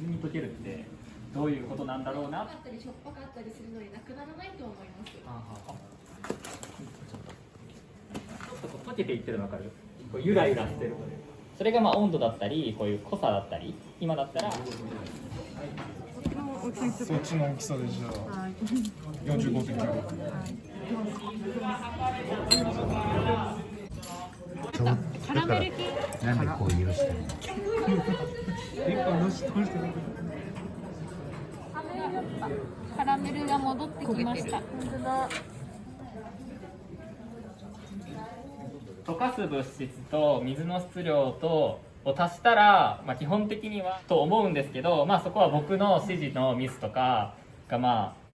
水に溶けるってどういうことなんだろうなあったりしょっぱかったりするのでなくならないと思います。ちょっとこう溶けていってるの分かる？こうゆらゆらしてる。それがまあ温度だったりこういう濃さだったり今だったら。そっちの大きさでじゃあ45.9カラメル系？なんでこう許してるの？カラメルが戻ってきました溶かす物質と水の質量とを足したら、まあ、基本的にはと思うんですけど、まあ、そこは僕の指示のミスとかがまあ